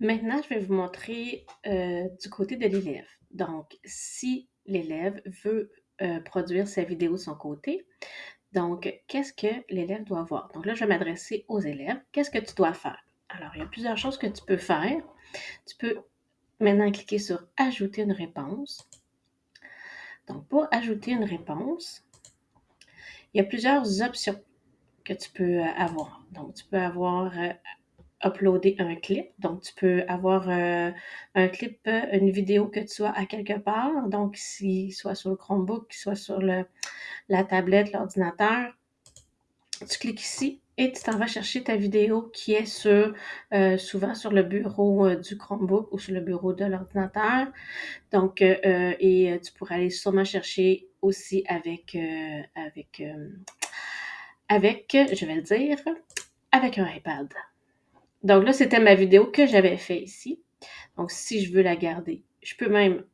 Maintenant, je vais vous montrer euh, du côté de l'élève. Donc, si l'élève veut euh, produire sa vidéo de son côté, donc, qu'est-ce que l'élève doit voir? Donc là, je vais m'adresser aux élèves. Qu'est-ce que tu dois faire? Alors, il y a plusieurs choses que tu peux faire. Tu peux maintenant cliquer sur « Ajouter une réponse ». Donc, pour ajouter une réponse, il y a plusieurs options que tu peux avoir. Donc, tu peux avoir euh, uploader un clip. Donc, tu peux avoir euh, un clip, euh, une vidéo que tu sois à quelque part. Donc, si soit sur le Chromebook, soit sur le, la tablette, l'ordinateur, tu cliques ici et tu t'en vas chercher ta vidéo qui est sur, euh, souvent sur le bureau du Chromebook ou sur le bureau de l'ordinateur. Donc, et tu pourrais aller sûrement chercher aussi avec, avec, avec, je vais le dire, avec un iPad. Donc là, c'était ma vidéo que j'avais fait ici. Donc, si je veux la garder, je peux même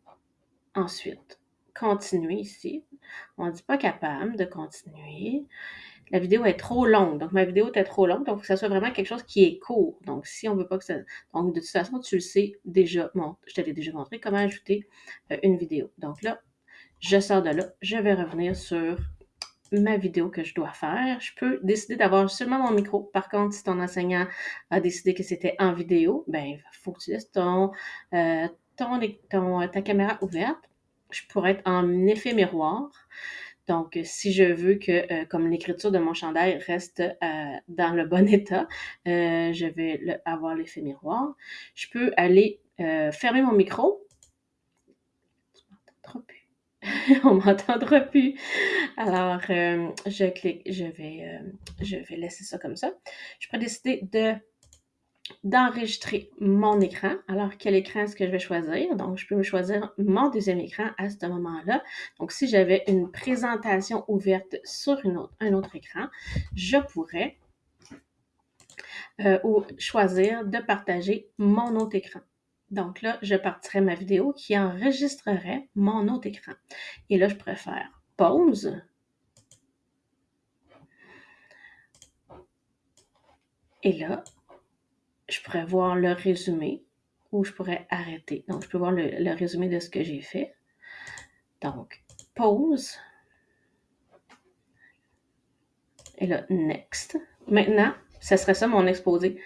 ensuite continuer ici. On ne dit pas capable de continuer. La vidéo est trop longue. Donc, ma vidéo était trop longue. Donc, il faut que ça soit vraiment quelque chose qui est court. Donc, si on veut pas que ça... Donc, de toute façon, tu le sais déjà. Bon, je t'avais déjà montré comment ajouter euh, une vidéo. Donc là, je sors de là. Je vais revenir sur ma vidéo que je dois faire. Je peux décider d'avoir seulement mon micro. Par contre, si ton enseignant a décidé que c'était en vidéo, ben, il faut que tu laisses ton, euh, ton, ta caméra ouverte. Je pourrais être en effet miroir. Donc, si je veux que, euh, comme l'écriture de mon chandail reste euh, dans le bon état, euh, je vais avoir l'effet miroir. Je peux aller euh, fermer mon micro. on m'entendra plus. Alors, euh, je clique, je vais, euh, je vais laisser ça comme ça. Je peux décider de d'enregistrer mon écran. Alors, quel écran est-ce que je vais choisir? Donc, je peux choisir mon deuxième écran à ce moment-là. Donc, si j'avais une présentation ouverte sur un autre écran, je pourrais euh, ou choisir de partager mon autre écran. Donc là, je partirai ma vidéo qui enregistrerait mon autre écran. Et là, je préfère pause. Et là, je pourrais voir le résumé ou je pourrais arrêter. Donc, je peux voir le, le résumé de ce que j'ai fait. Donc, pause. Et là, next. Maintenant, ce serait ça mon exposé.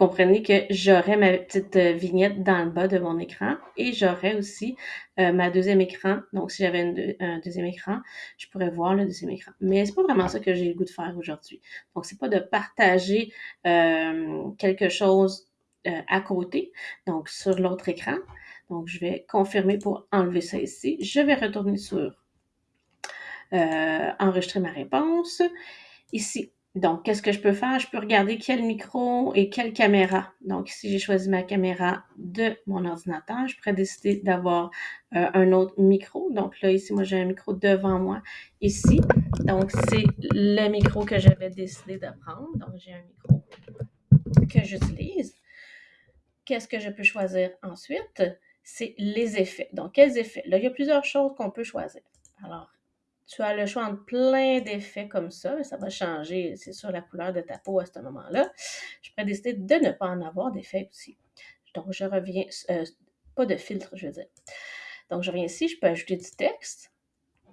Comprenez que j'aurais ma petite euh, vignette dans le bas de mon écran et j'aurais aussi euh, ma deuxième écran. Donc, si j'avais un deuxième écran, je pourrais voir le deuxième écran. Mais c'est pas vraiment ça que j'ai le goût de faire aujourd'hui. Donc, c'est pas de partager euh, quelque chose euh, à côté, donc sur l'autre écran. Donc, je vais confirmer pour enlever ça ici. Je vais retourner sur euh, enregistrer ma réponse. Ici, donc, qu'est-ce que je peux faire? Je peux regarder quel micro et quelle caméra. Donc, si j'ai choisi ma caméra de mon ordinateur, je pourrais décider d'avoir euh, un autre micro. Donc là, ici, moi, j'ai un micro devant moi ici. Donc, c'est le micro que j'avais décidé de prendre. Donc, j'ai un micro que j'utilise. Qu'est-ce que je peux choisir ensuite? C'est les effets. Donc, quels effets? Là, il y a plusieurs choses qu'on peut choisir. Tu as le choix entre plein d'effets comme ça. Ça va changer, c'est sûr, la couleur de ta peau à ce moment-là. Je pourrais décider de ne pas en avoir d'effet aussi. Donc, je reviens, euh, pas de filtre, je veux dire. Donc, je reviens ici, je peux ajouter du texte.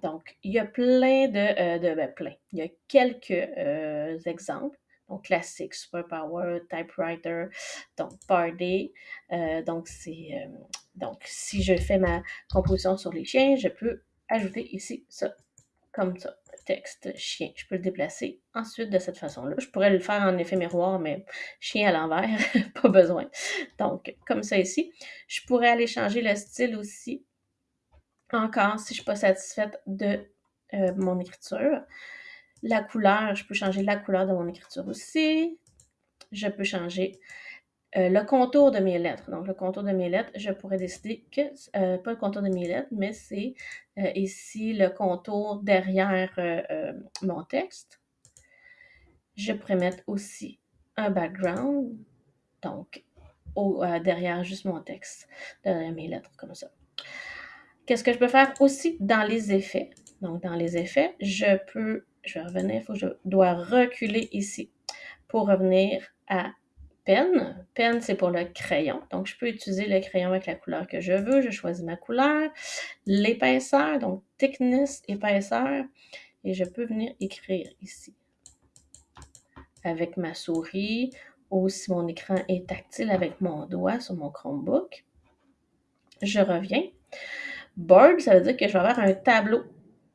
Donc, il y a plein de, euh, de ben, plein. Il y a quelques euh, exemples. Donc, classique, Superpower, Typewriter, donc Party. Euh, donc, c'est, donc, si je fais ma composition sur les chiens, je peux ajouter ici ça comme ça. Texte chien. Je peux le déplacer ensuite de cette façon-là. Je pourrais le faire en effet miroir, mais chien à l'envers, pas besoin. Donc, comme ça ici. Je pourrais aller changer le style aussi. Encore, si je ne suis pas satisfaite de euh, mon écriture. La couleur, je peux changer la couleur de mon écriture aussi. Je peux changer euh, le contour de mes lettres. Donc, le contour de mes lettres, je pourrais décider que, euh, pas le contour de mes lettres, mais c'est euh, ici le contour derrière euh, euh, mon texte. Je pourrais mettre aussi un background, donc au, derrière juste mon texte, derrière mes lettres, comme ça. Qu'est-ce que je peux faire aussi dans les effets? Donc, dans les effets, je peux, je vais revenir, faut que je dois reculer ici pour revenir à peine. Peine, c'est pour le crayon. Donc, je peux utiliser le crayon avec la couleur que je veux. Je choisis ma couleur. L'épaisseur, donc thickness, épaisseur. Et je peux venir écrire ici avec ma souris ou si mon écran est tactile avec mon doigt sur mon Chromebook. Je reviens. Board, ça veut dire que je vais avoir un tableau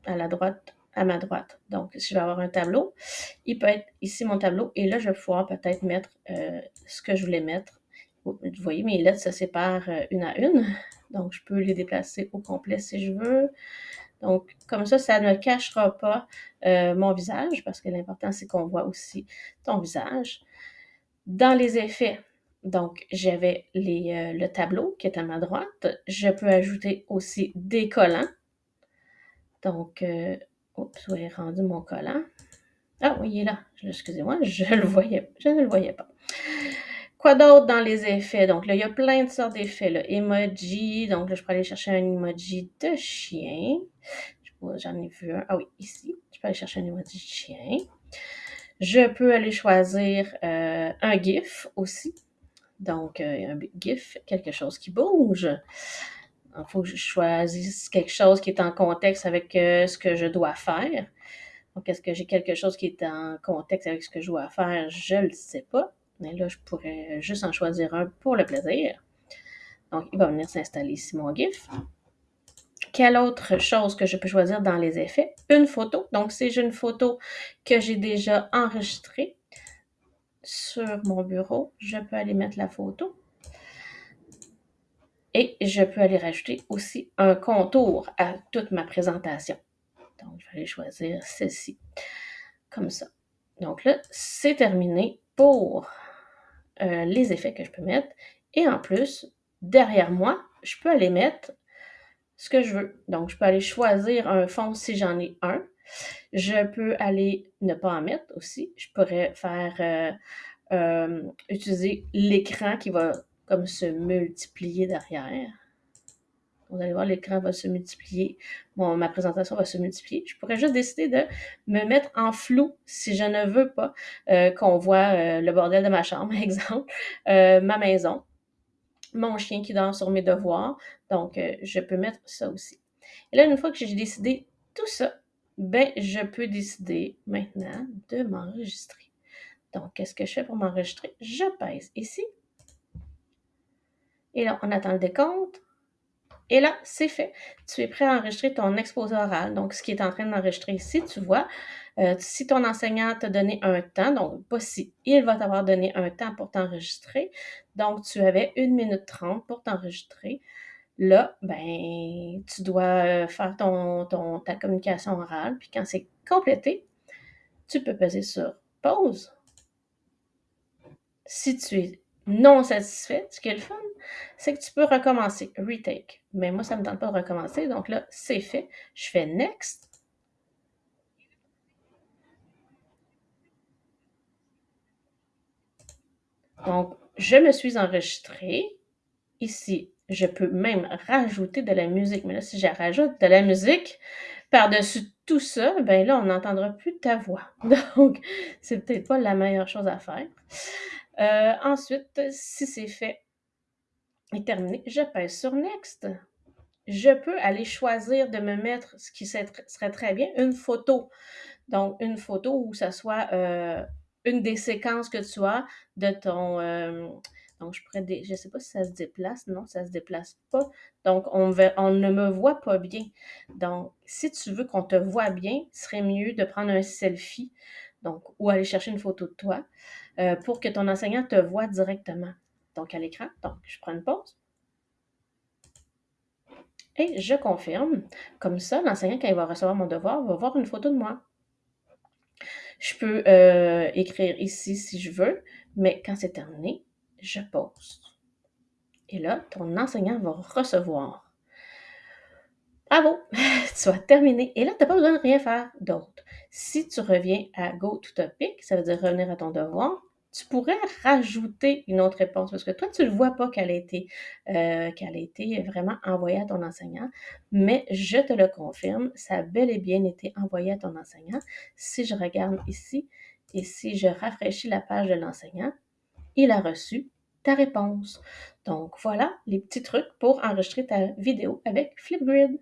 à la droite, à ma droite. Donc, je vais avoir un tableau, il peut être ici mon tableau et là, je vais pouvoir peut-être mettre euh, ce que je voulais mettre. Vous voyez, mes lettres se séparent euh, une à une. Donc, je peux les déplacer au complet si je veux. Donc, comme ça, ça ne cachera pas euh, mon visage parce que l'important, c'est qu'on voit aussi ton visage. Dans les effets, donc, j'avais le tableau qui est à ma droite. Je peux ajouter aussi des collants. Donc, oups, où est rendu mon collant? Ah oui, il est là. Excusez-moi, je le voyais, je ne le voyais pas. Quoi d'autre dans les effets? Donc là, il y a plein de sortes d'effets. Emoji, donc je peux aller chercher un emoji de chien. J'en ai vu un. Ah oui, ici. Je peux aller chercher un emoji de chien. Je peux aller choisir euh, un GIF aussi. Donc, euh, un GIF, quelque chose qui bouge. Il faut que je choisisse quelque chose qui est en contexte avec euh, ce que je dois faire. Donc, est-ce que j'ai quelque chose qui est en contexte avec ce que je dois faire? Je ne le sais pas. Mais là, je pourrais juste en choisir un pour le plaisir. Donc, il va venir s'installer ici mon GIF. Quelle autre chose que je peux choisir dans les effets? Une photo. Donc, si j'ai une photo que j'ai déjà enregistrée sur mon bureau, je peux aller mettre la photo. Et je peux aller rajouter aussi un contour à toute ma présentation. Donc, je vais aller choisir celle-ci, comme ça. Donc là, c'est terminé pour euh, les effets que je peux mettre. Et en plus, derrière moi, je peux aller mettre ce que je veux. Donc, je peux aller choisir un fond si j'en ai un. Je peux aller ne pas en mettre aussi. Je pourrais faire euh, euh, utiliser l'écran qui va comme se multiplier derrière. Vous allez voir, l'écran va se multiplier. Ma présentation va se multiplier. Je pourrais juste décider de me mettre en flou si je ne veux pas euh, qu'on voit euh, le bordel de ma chambre, exemple, euh, ma maison, mon chien qui dort sur mes devoirs. Donc, je peux mettre ça aussi. Et là, une fois que j'ai décidé tout ça, ben, je peux décider maintenant de m'enregistrer. Donc, qu'est-ce que je fais pour m'enregistrer? Je pèse ici. Et là, on attend le décompte. Et là, c'est fait. Tu es prêt à enregistrer ton exposé oral. Donc, ce qui est en train d'enregistrer ici, tu vois, euh, si ton enseignant t'a donné un temps, donc pas si, il va t'avoir donné un temps pour t'enregistrer. Donc, tu avais une minute trente pour t'enregistrer. Là, ben, tu dois euh, faire ton, ta communication orale. Puis quand c'est complété, tu peux peser sur pause. Si tu es non satisfait, ce qui est le fun, c'est que tu peux recommencer, retake. Mais moi, ça ne me tente pas de recommencer, donc là, c'est fait. Je fais next. Donc, je me suis enregistrée. Ici, je peux même rajouter de la musique. Mais là, si je rajoute de la musique par-dessus tout ça, ben là, on n'entendra plus ta voix. Donc, c'est peut-être pas la meilleure chose à faire. Euh, ensuite, si c'est fait et terminé, je pèse sur Next. Je peux aller choisir de me mettre ce qui serait très bien, une photo. Donc, une photo où ça soit euh, une des séquences que tu as de ton... Euh, donc, je ne sais pas si ça se déplace. Non, ça ne se déplace pas. Donc, on, on ne me voit pas bien. Donc, si tu veux qu'on te voit bien, ce serait mieux de prendre un selfie donc, ou aller chercher une photo de toi. Euh, pour que ton enseignant te voit directement. Donc, à l'écran. Donc, je prends une pause. Et je confirme. Comme ça, l'enseignant, quand il va recevoir mon devoir, va voir une photo de moi. Je peux euh, écrire ici si je veux, mais quand c'est terminé, je pose. Et là, ton enseignant va recevoir. Bravo, tu as terminé. Et là, tu n'as pas besoin de rien faire d'autre. Si tu reviens à Go to Topic, ça veut dire revenir à ton devoir, tu pourrais rajouter une autre réponse parce que toi, tu ne vois pas qu'elle a, euh, qu'elle a été vraiment envoyée à ton enseignant, mais je te le confirme, ça a bel et bien été envoyé à ton enseignant. Si je regarde ici et si je rafraîchis la page de l'enseignant, il a reçu ta réponse. Donc voilà les petits trucs pour enregistrer ta vidéo avec Flipgrid.